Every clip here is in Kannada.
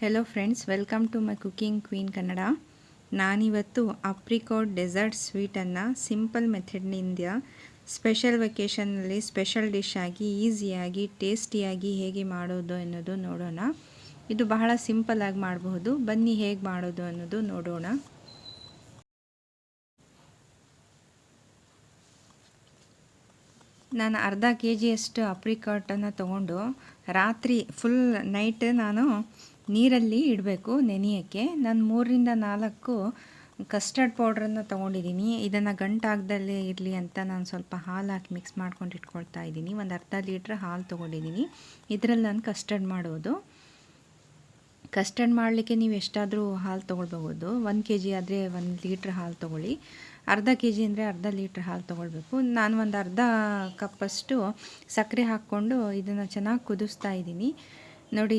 Hello friends welcome to my cooking queen Kannada ನಾನಿವತ್ತು ಅಪ್ರಿಕೋಟ್ ಡೆಸರ್ಟ್ ಸ್ವೀಟನ್ನು ಸಿಂಪಲ್ ಮೆಥಡ್ನಿಂದ ಸ್ಪೆಷಲ್ ವೆಕೇಷನ್ನಲ್ಲಿ ಸ್ಪೆಷಲ್ ಡಿಶ್ ಆಗಿ ಈಸಿಯಾಗಿ ಟೇಸ್ಟಿಯಾಗಿ ಹೇಗೆ ಮಾಡೋದು ಅನ್ನೋದು ನೋಡೋಣ. ಇದು ಬಹಳ ಸಿಂಪಲ್ ಆಗಿ ಮಾಡಬಹುದು. ಬನ್ನಿ ಹೇಗೆ ಮಾಡೋದು ಅನ್ನೋದು ನೋಡೋಣ. ನಾನು ಅರ್ಧ ಕೆ ಜಿಯಷ್ಟು ಅಪ್ರಿಕಾಟನ್ನು ತೊಗೊಂಡು, ರಾತ್ರಿ ಫುಲ್ ನೈಟ್ ನಾನು ನೀರಲ್ಲಿ ಇಡಬೇಕು ನೆನೆಯೋಕ್ಕೆ. ನಾನು ಮೂರರಿಂದ ನಾಲ್ಕು ಕಸ್ಟರ್ಡ್ ಪೌಡ್ರನ್ನು ತೊಗೊಂಡಿದ್ದೀನಿ ಇದನ್ನು ಗಂಟಾಗ್ದಲ್ಲೇ ಇರಲಿ ಅಂತ ನಾನು ಸ್ವಲ್ಪ ಹಾಲು ಹಾಕಿ ಮಿಕ್ಸ್ ಮಾಡ್ಕೊಂಡು ಇಟ್ಕೊಳ್ತಾ ಇದ್ದೀನಿ ಒಂದು ಅರ್ಧ ಲೀಟ್ರ್ ಹಾಲು ತೊಗೊಂಡಿದ್ದೀನಿ ಇದರಲ್ಲಿ ನಾನು ಕಸ್ಟರ್ಡ್ ಮಾಡೋದು. ಕಸ್ಟರ್ಡ್ ಮಾಡಲಿಕ್ಕೆ ನೀವು ಎಷ್ಟಾದರೂ ಹಾಲು ತೊಗೊಳ್ಬಹುದು. ಒಂದು ಕೆ ಜಿ ಆದರೆ ಒಂದು ಲೀಟ್ರ್ ಹಾಲು ತೊಗೊಳ್ಳಿ. ಅರ್ಧ ಕೆ ಜಿ ಅಂದರೆ ಅರ್ಧ ಲೀಟ್ರ್ ಹಾಲು ತೊಗೊಳ್ಬೇಕು. ನಾನು ಒಂದು ಅರ್ಧ ಕಪ್ಪಷ್ಟು ಸಕ್ಕರೆ ಹಾಕ್ಕೊಂಡು ಇದನ್ನು ಚೆನ್ನಾಗಿ ಕುದಿಸ್ತಾ ಇದ್ದೀನಿ ನೋಡಿ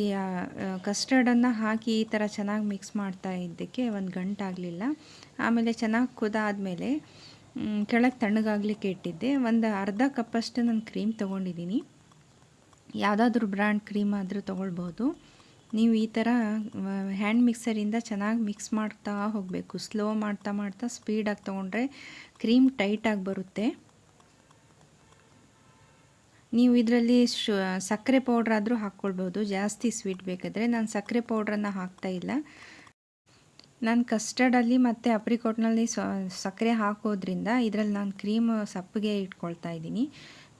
ಕಸ್ಟರ್ಡನ್ನು ಹಾಕಿ ಈ ಥರ ಚೆನ್ನಾಗಿ ಮಿಕ್ಸ್ ಮಾಡ್ತಾ ಇದ್ದಕ್ಕೆ ಒಂದು ಗಂಟಾಗಲಿಲ್ಲ. ಆಮೇಲೆ ಚೆನ್ನಾಗಿ ಕುದಾದಮೇಲೆ ಕೆಳಗೆ ತಣ್ಣಗಾಗಲಿಕ್ಕೆ ಇಟ್ಟಿದ್ದೆ. ಒಂದು ಅರ್ಧ ಕಪ್ಪಷ್ಟು ನಾನು ಕ್ರೀಮ್ ತೊಗೊಂಡಿದ್ದೀನಿ. ಯಾವುದಾದ್ರೂ ಬ್ರ್ಯಾಂಡ್ ಕ್ರೀಮ್ ಆದರೂ ತೊಗೊಳ್ಬೋದು. ನೀವು ಈ ಥರ ಹ್ಯಾಂಡ್ ಮಿಕ್ಸರಿಂದ ಚೆನ್ನಾಗಿ ಮಿಕ್ಸ್ ಮಾಡ್ತಾ ಹೋಗಬೇಕು. ಸ್ಲೋ ಮಾಡ್ತಾ ಮಾಡ್ತಾ ಸ್ಪೀಡಾಗಿ ತೊಗೊಂಡ್ರೆ ಕ್ರೀಮ್ ಟೈಟಾಗಿ ಬರುತ್ತೆ. ನೀವು ಇದರಲ್ಲಿ ಶು ಸಕ್ಕರೆ ಪೌಡ್ರ್ ಆದರೂ ಹಾಕ್ಕೊಳ್ಬೋದು. ಜಾಸ್ತಿ ಸ್ವೀಟ್ ಬೇಕಾದರೆ. ನಾನು ಸಕ್ಕರೆ ಪೌಡ್ರನ್ನು ಹಾಕ್ತಾ ಇಲ್ಲ. ನಾನು ಕಸ್ಟರ್ಡಲ್ಲಿ ಮತ್ತು ಅಪ್ರಿಕೋಟ್ನಲ್ಲಿ ಸಕ್ಕರೆ ಹಾಕೋದ್ರಿಂದ ಇದರಲ್ಲಿ ನಾನು ಕ್ರೀಮ್ ಸಪ್ಪಗೆ ಇಟ್ಕೊಳ್ತಾ ಇದ್ದೀನಿ.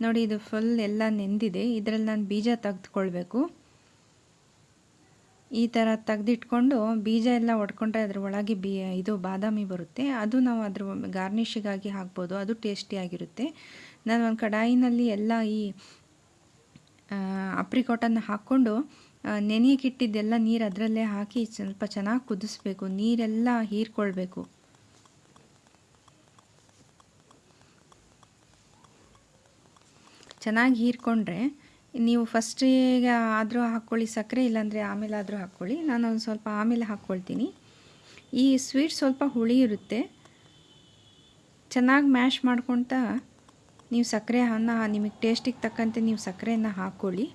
ನೋಡಿ, ಇದು ಫುಲ್ ಎಲ್ಲ ನೆಂದಿದೆ. ಇದರಲ್ಲಿ ನಾನು ಬೀಜ ತೆಗೆದುಕೊಳ್ಬೇಕು. ಈ ಥರ ತೆಗೆದಿಟ್ಕೊಂಡು ಬೀಜ ಎಲ್ಲ ಒಡ್ಕೊಂಡ್ರೆ ಅದ್ರ ಒಳಗೆ ಬಿ ಇದು ಬಾದಾಮಿ ಬರುತ್ತೆ. ಅದು ನಾವು ಅದ್ರ ಗಾರ್ನಿಶಿಗಾಗಿ ಹಾಕ್ಬೋದು. ಅದು ಟೇಸ್ಟಿಯಾಗಿರುತ್ತೆ ನಾನು ಒಂದು ಕಡಾಯಿನಲ್ಲಿ ಎಲ್ಲ ಈ ಅಪ್ರಿಕೋಟನ್ನು ಹಾಕ್ಕೊಂಡು ನೆನೆಯಕ್ಕಿಟ್ಟಿದ್ದೆಲ್ಲ ನೀರು ಅದರಲ್ಲೇ ಹಾಕಿ ಸ್ವಲ್ಪ ಚೆನ್ನಾಗಿ ಕುದಿಸ್ಬೇಕು. ನೀರೆಲ್ಲ ಹೀರ್ಕೊಳ್ಬೇಕು. ಚೆನ್ನಾಗಿ ಹೀರ್ಕೊಂಡ್ರೆ ನೀವು ಫಸ್ಟಿಗೆ ಆದರೂ ಹಾಕ್ಕೊಳ್ಳಿ, ಸಕ್ಕರೆ ಇಲ್ಲಾಂದರೆ ಆಮೇಲೆ ಆದರೂ ಹಾಕ್ಕೊಳ್ಳಿ. ನಾನು ಒಂದು ಸ್ವಲ್ಪ ಆಮೇಲೆ ಹಾಕ್ಕೊಳ್ತೀನಿ. ಈ ಸ್ವೀಟ್ ಸ್ವಲ್ಪ ಹುಳಿ ಇರುತ್ತೆ. ಚೆನ್ನಾಗಿ ಮ್ಯಾಶ್ ಮಾಡ್ಕೊತ ನೀವು ಸಕ್ಕರೆ ಅನ್ನ, ನಿಮಗೆ ಟೇಸ್ಟಿಗೆ ತಕ್ಕಂತೆ ನೀವು ಸಕ್ಕರೆಯನ್ನು ಹಾಕ್ಕೊಳ್ಳಿ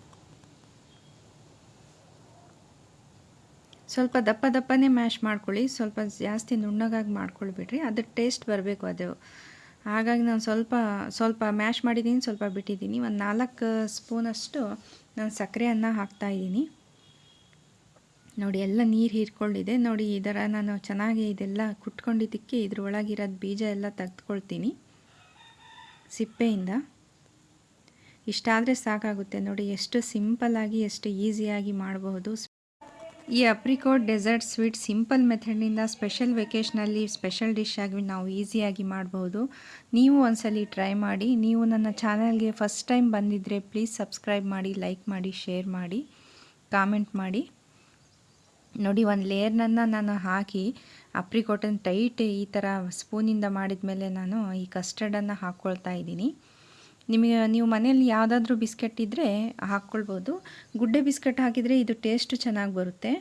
ಸ್ವಲ್ಪ ದಪ್ಪ ದಪ್ಪನೇ ಮ್ಯಾಶ್ ಮಾಡ್ಕೊಳ್ಳಿ, ಸ್ವಲ್ಪ ಜಾಸ್ತಿ ನುಣ್ಣಗಾಗಿ ಮಾಡ್ಕೊಳ್ಬಿಡ್ರಿ ಅದ್ರ ಟೇಸ್ಟ್ ಬರಬೇಕು ಅದು. ಹಾಗಾಗಿ ನಾನು ಸ್ವಲ್ಪ ಸ್ವಲ್ಪ ಮ್ಯಾಶ್ ಮಾಡಿದ್ದೀನಿ ಸ್ವಲ್ಪ ಬಿಟ್ಟಿದ್ದೀನಿ ಒಂದು ನಾಲ್ಕು ಸ್ಪೂನಷ್ಟು ನಾನು ಸಕ್ಕರೆಯನ್ನು ಹಾಕ್ತಾಯಿದ್ದೀನಿ ನೋಡಿ, ಎಲ್ಲ ನೀರು ಹೀರ್ಕೊಂಡಿದೆ. ನೋಡಿ ಇದರ ನಾನು ಚೆನ್ನಾಗಿ ಇದೆಲ್ಲ ಕುಟ್ಕೊಂಡಿದ್ದಕ್ಕೆ ಇದ್ರೊಳಗಿರೋದು ಬೀಜ ಎಲ್ಲ ತೆಗೆದುಕೊಳ್ತೀನಿ. ಸಿಪ್ಪೆಯಿಂದ. ಇಷ್ಟಾದರೆ ಸಾಕಾಗುತ್ತೆ ನೋಡಿ, ಎಷ್ಟು ಸಿಂಪಲ್ಲಾಗಿ ಎಷ್ಟು ಈಸಿಯಾಗಿ ಮಾಡಬಹುದು. ಈ ಅಪ್ರಿಕೋಟ್ ಡೆಸರ್ಟ್ ಸ್ವೀಟ್ ಸಿಂಪಲ್ ಮೆಥಡ್ನಿಂದ ಸ್ಪೆಷಲ್ ವೆಕೇಶ್ನಲ್ಲಿ ಸ್ಪೆಷಲ್ ಡಿಶ್ ಆಗಿ ನಾವು ಈಸಿಯಾಗಿ ಮಾಡಬಹುದು. ನೀವು ಒಂದ್ಸಲಿ ಟ್ರೈ ಮಾಡಿ, ನೀವು ನನ್ನ ಚಾನಲ್ಗೆ ಫಸ್ಟ್ ಟೈಮ್ ಬಂದಿದ್ದರೆ ಪ್ಲೀಸ್ ಸಬ್ಸ್ಕ್ರೈಬ್ ಮಾಡಿ, ಲೈಕ್ ಮಾಡಿ, ಶೇರ್ ಮಾಡಿ, ಕಾಮೆಂಟ್ ಮಾಡಿ. ನೋಡಿ, ಒಂದು ಲೇಯರ್ನನ್ನು ನಾನು ಹಾಕಿ ಅಪ್ರಿಕೋಟನ್ನು ಟೈಟ್ ಈ ಥರ ಸ್ಪೂನಿಂದ ಮಾಡಿದ ಮೇಲೆ ನಾನು ಈ ಕಸ್ಟರ್ಡನ್ನು ಹಾಕ್ಕೊಳ್ತಾ ಇದ್ದೀನಿ. ನಿಮಗೆ, ನೀವು ಮನೆಯಲ್ಲಿ ಯಾವುದಾದ್ರೂ ಬಿಸ್ಕೆಟ್ ಇದ್ದರೆ ಹಾಕ್ಕೊಳ್ಬೋದು ಗುಡ್ಡೆ ಬಿಸ್ಕೆಟ್ ಹಾಕಿದರೆ ಇದು ಟೇಸ್ಟು ಚೆನ್ನಾಗಿ ಬರುತ್ತೆ.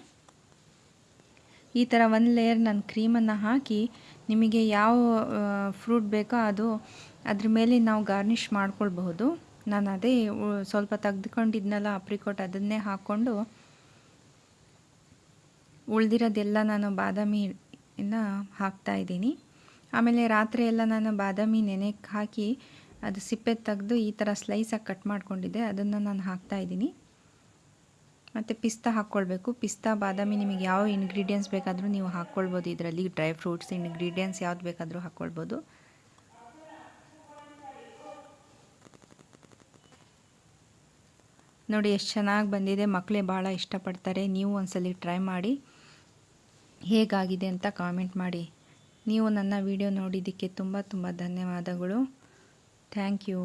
ಈ ಥರ ಒಂದು ಲೇಯರ್ ನಾನು ಕ್ರೀಮನ್ನು ಹಾಕಿ, ನಿಮಗೆ ಯಾವ ಫ್ರೂಟ್ ಬೇಕೋ ಅದು ಅದ್ರ ಮೇಲೆ ನಾವು ಗಾರ್ನಿಷ್ ಮಾಡ್ಕೊಳ್ಬಹುದು. ನಾನು ಅದೇ, ಸ್ವಲ್ಪ ತೆಗೆದುಕೊಂಡಿದ್ನಲ್ಲ ಅಪ್ರಿಕೋಟ್ ಅದನ್ನೇ ಹಾಕ್ಕೊಂಡು ಉಳ್ದಿರೋದೆಲ್ಲ ನಾನು ಬಾದಾಮಿ ಹಾಕ್ತಾ ಇದ್ದೀನಿ. ಆಮೇಲೆ ರಾತ್ರಿ ಎಲ್ಲ ನಾನು ಬಾದಾಮಿ ನೆನೆಕ್ಕೆ ಹಾಕಿ ಅದು ಸಿಪ್ಪೆ ತೆಗೆದು ಈ ಥರ ಸ್ಲೈಸಾಗಿ ಕಟ್ ಮಾಡ್ಕೊಂಡಿದ್ದೆ. ಅದನ್ನು ನಾನು ಹಾಕ್ತಾ ಇದ್ದೀನಿ. ಮತ್ತು ಪಿಸ್ತಾ ಹಾಕ್ಕೊಳ್ಬೇಕು. ಪಿಸ್ತಾ ಬಾದಾಮಿ ನಿಮಗೆ ಯಾವ ಇಂಗ್ರೀಡಿಯೆಂಟ್ಸ್ ಬೇಕಾದರೂ ನೀವು ಹಾಕ್ಕೊಳ್ಬೋದು. ಇದರಲ್ಲಿ ಡ್ರೈ ಫ್ರೂಟ್ಸ್ ಇಂಗ್ರೀಡಿಯೆಂಟ್ಸ್ ಯಾವ್ದು ಬೇಕಾದರೂ ಹಾಕ್ಕೊಳ್ಬೋದು. ನೋಡಿ, ಎಷ್ಟು ಚೆನ್ನಾಗಿ ಬಂದಿದೆ. ಮಕ್ಕಳೇ ಭಾಳ ಇಷ್ಟಪಡ್ತಾರೆ. ನೀವು ಒಂದ್ಸಲಿ ಟ್ರೈ ಮಾಡಿ. ಹೇಗಾಗಿದೆ ಅಂತ ಕಾಮೆಂಟ್ ಮಾಡಿ ನೀವು ನನ್ನ ವಿಡಿಯೋ ನೋಡಿದ್ದಕ್ಕೆ ತುಂಬ ತುಂಬ ಧನ್ಯವಾದಗಳು ಥ್ಯಾಂಕ್ you.